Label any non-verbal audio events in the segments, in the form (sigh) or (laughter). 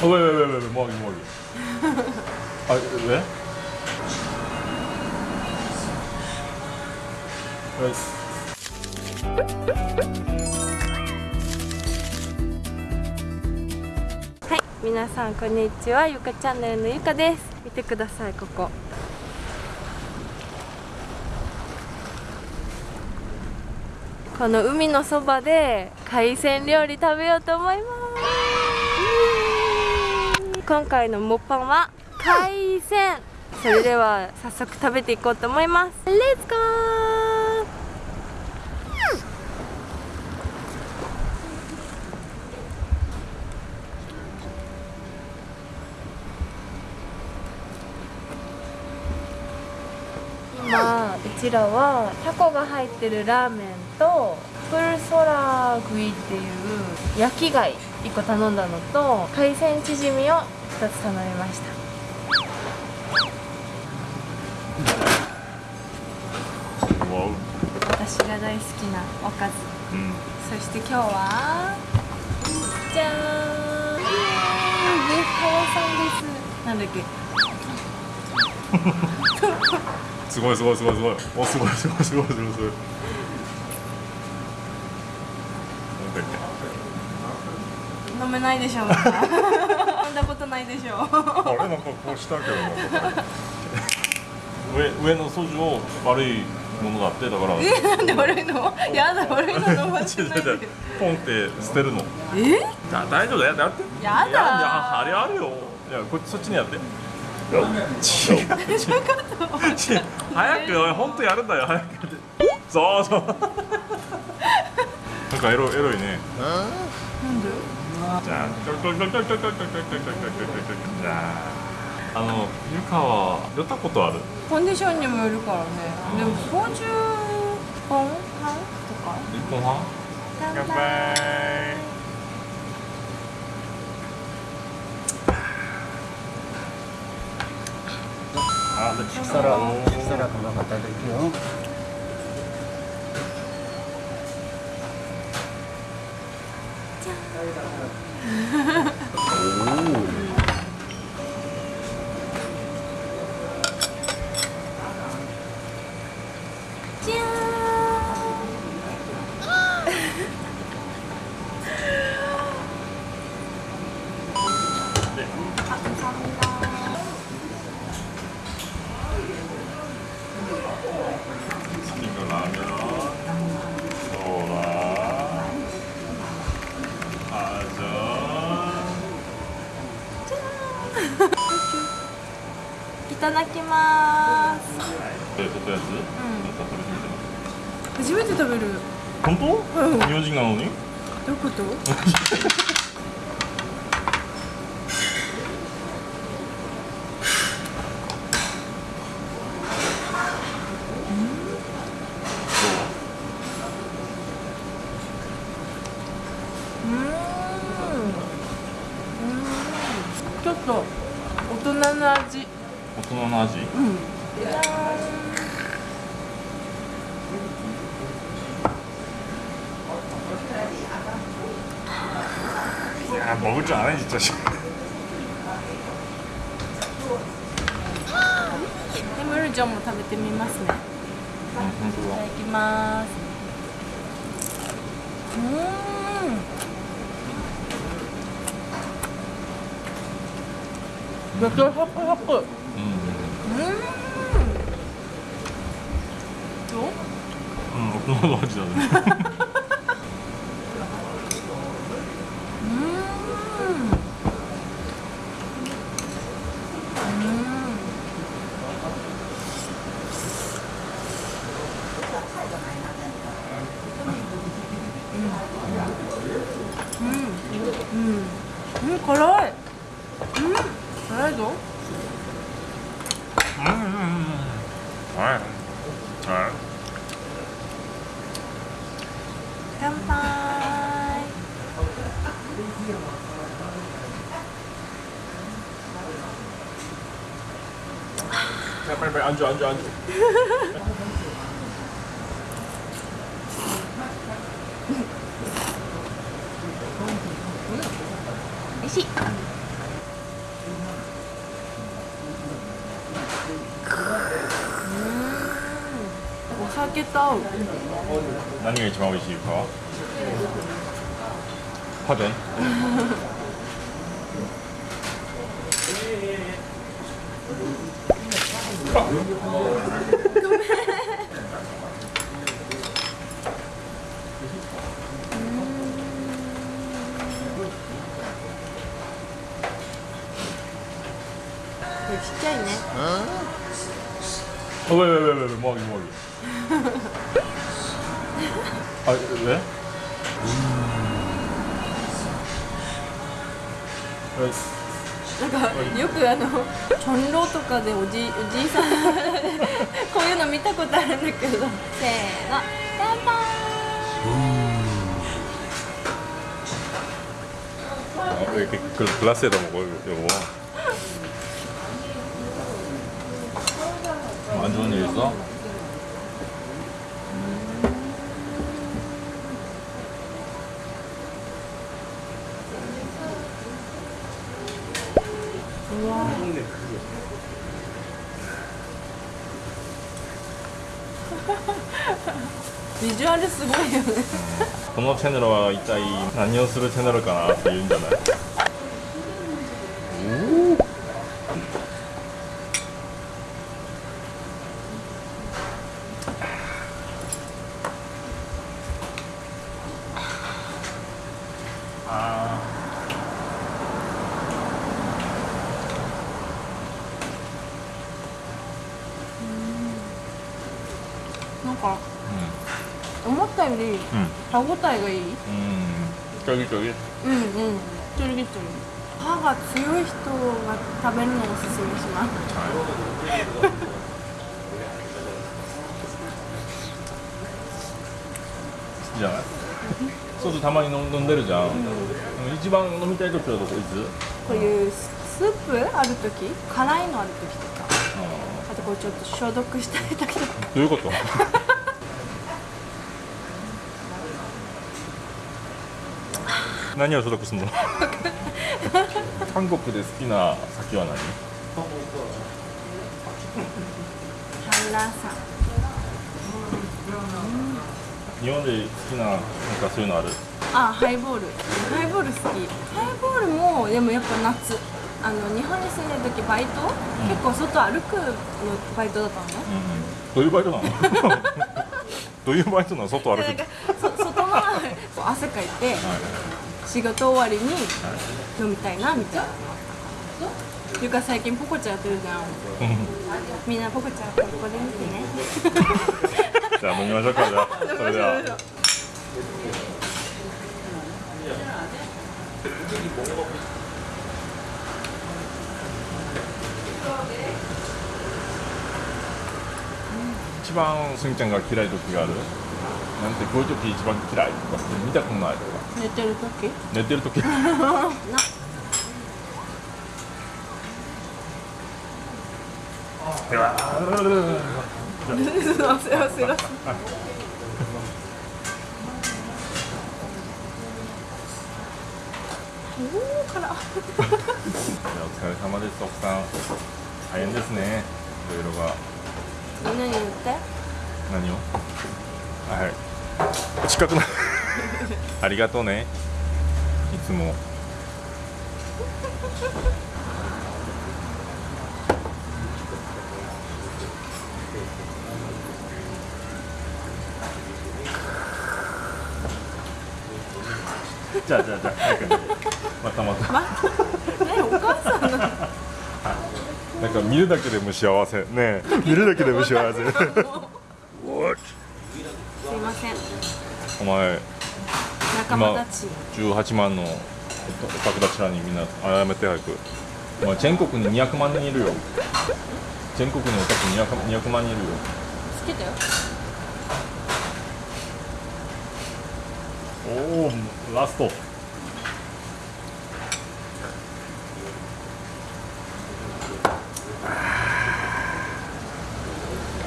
はい、皆さんこんにちは。ゆかチャンネルのゆかです。見てください、ここ。この海のそばで海鮮料理食べようと思います。今回のモッパンは海鮮。それでは早速食べていこうと思います。レッツゴー今うちらはタコが入ってるラーメンとプルソラグイっていう焼き貝1個頼んだのと海鮮チヂミを2つ頼みました。私が大好きなおかずうん。そして今日はじゃーんさんですなんだっけ？すごい、すごい、すごい、すごい。お、すごい、すごい、すごい、すごい、すごい。なんだっ飲めないでしょまだ飲んだことないでしょけ。あれ、なんかこうしたけどな。(laughs) 上、上の素地を悪いものだって、だから。えなんで悪いの？やだ悪いの飲ませないで。(laughs) ポンって捨てるの。え？だ大丈夫だよ。やって。やだ。いやあれあるよ。いやこっちそっちにやって。よ違う。早くおい本当やるんだよ。早くそうそう。(laughs) なんかエロエロいね。なんで？あの湯川寄ったことあるコンディションにもよるからね、うん、でも50本半とか1本半乾杯あ、力も力もなかったですよ。おおただきます。初めて食べる。本当、うん。日本人なのに？どういうこと？うーん。うーん。ちょっと大人の味大人の味。うん。いやー僕ちゃんアレンジしたしでムルジョンも食べてみますね。本当だ。いただきます。うーん。めっちゃサクサク 음. 음. 음. 또? 음, 너무 맛있어. 乾杯い、しい 맛있겠다.何が一番美味しいかパフェ 아! 왜, 왜, 왜, 왜, 왜, 왜, 뭐하 기, 뭐하 기. 아, 왜? 음. なんかよくあの、ジョンローとかでおじ,おじいさん (laughs) こういうの見たことあるんだけど。せーの、バンバン。うんあ、グラスでも、これ、よ 안 좋은 일 있어? (laughs) 비주얼을 쓰고 있네. 검업 채널와 이따이 안녕스루 채널을 가나 이윤잖아요. か。ー思ったよりうん。歯ごたえがいい。うん。うんちょぎちょぎ。うんうん。ちょりぎちょり歯が強い人が食べるのをおすすめします。好きじゃないソースたまに飲んでるじゃん、でも一番飲みたい時はどこ？いつこういうスープある時？辛いのある時とか。あとこうちょっと消毒したい時とか。どういうこと？何を所属するの？(laughs) 韓国で好きな酒は何？ハンラーさん。日本で好きななんかそういうのある？あハイボール。ハイボール好き。ハイボールもでもやっぱ夏。あの日本に住んでる時バイト、結構外歩くのバイトだったの？ねどういうバイトなの？(laughs) どういうバイトなの？外歩くなんかそ外のこう汗かいて仕事終わりに飲みたいなみたいな。ゆか最近ポコちゃんやってるじゃん。みんなポコちゃんここで見てね。(laughs) じゃあ飲みましょうかじゃあ。(laughs) それでは。一番すみちゃんが嫌い時がある？なんてこういう時一番嫌いとかって見たことないとか。寝てる時？寝てる時？な。(laughs) お疲れ様です奥さん。大変ですね。いろいろが。みんなに言って？何を？はい近くなありがとうね。いつも。じゃあじゃあじゃあまたまたまねお母さんのなんか見るだけでも幸せ。ねえ。見るだけでも幸せ (laughs) お前仲間たち。18万のお宅たちらにみんな謝って早く。お前全国に200万人いるよ。全国にお宅ク 200, 200万人いるよ。つけたよ。おおラスト。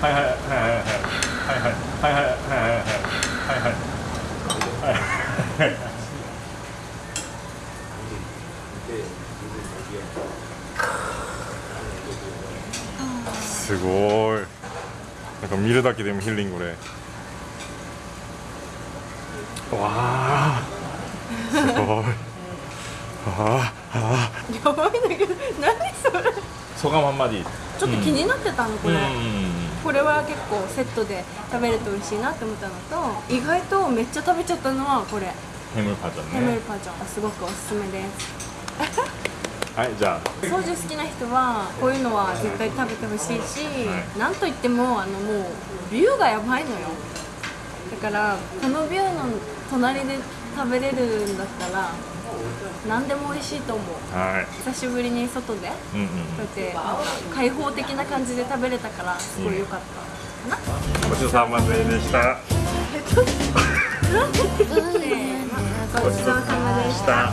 はいはいはい。見るだけでもヒーリングでわあすごい。ああやばいんだけど何それ？ソガマンマディちょっと気になってたのこれ、うん。これは結構セットで食べると美味しいなって思ったのと意外とめっちゃ食べちゃったのはこれ。ヘムパジャンヘムルねパジャン。すごくおすすめですはいじゃあ。ソージュ好きな人はこういうのは絶対食べてほしいし、はい。なんといってもあのもうビューがやばいのよ。だからこのビューの隣で食べれるんだったら何でも美味しいと思う。はい。久しぶりに外でこうんうん。うやって開放的な感じで食べれたからすごい良かった。かな、ごちそうさまでしたごちそうさまでした。